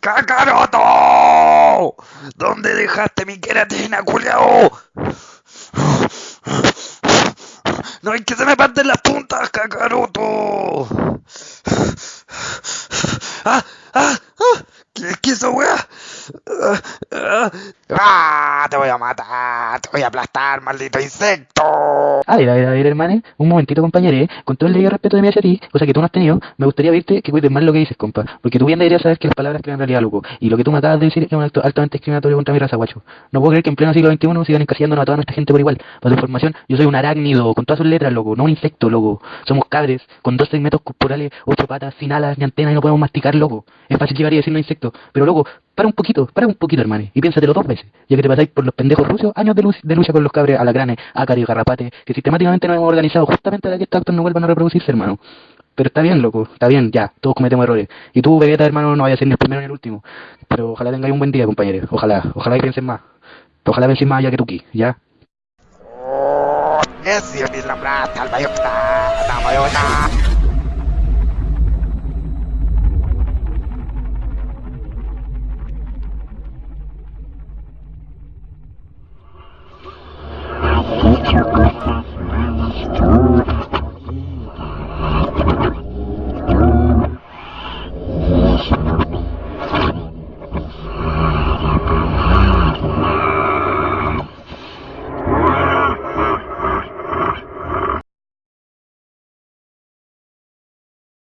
¡Cacaroto! ¿Dónde dejaste mi queratina, culiao? ¡No hay que se me parten las puntas, cacaroto! ¡Ah! ¡Ah! ah. ¿Qué es que eso, weá? ¡Ah! ¡Te voy a matar! ¡Te voy a aplastar, maldito insecto! A ver, a ver, a un momentito, compañero, con todo el debido respeto de mí hacia ti, cosa que tú no has tenido, me gustaría verte que cuides más lo que dices, compa, porque tú bien deberías saber que las palabras crean realidad, loco, y lo que tú me acabas de decir es un acto altamente discriminatorio contra mi raza, guacho. No puedo creer que en pleno siglo XXI sigan encasillándonos a toda nuestra gente por igual. Para tu información, yo soy un arácnido, con todas sus letras, loco, no un insecto, loco. Somos cabres, con dos segmentos corporales, ocho patas, sin alas ni antenas y no podemos masticar, loco. Es fácil llegar y decirnos insecto, pero loco, para un poquito, para un poquito, hermane, y piénsatelo dos veces, ya que te pasáis por los pendejos rusos, años de, lucha con los cabres alacranes, ácaros y garrapates, que sistemáticamente nos hemos organizado justamente para que estos actos no vuelvan a reproducirse, hermano. Pero está bien, loco, está bien, ya, todos cometemos errores. Y tú, Vegeta, hermano, no vayas a ser ni el primero ni el último. Pero ojalá tengáis un buen día, compañeros, ojalá, ojalá que piensen más. Ojalá piensen más allá que tú, Ki, ¿ya? ¡Oh! ¡Ese es la Mr. Griffin, and the.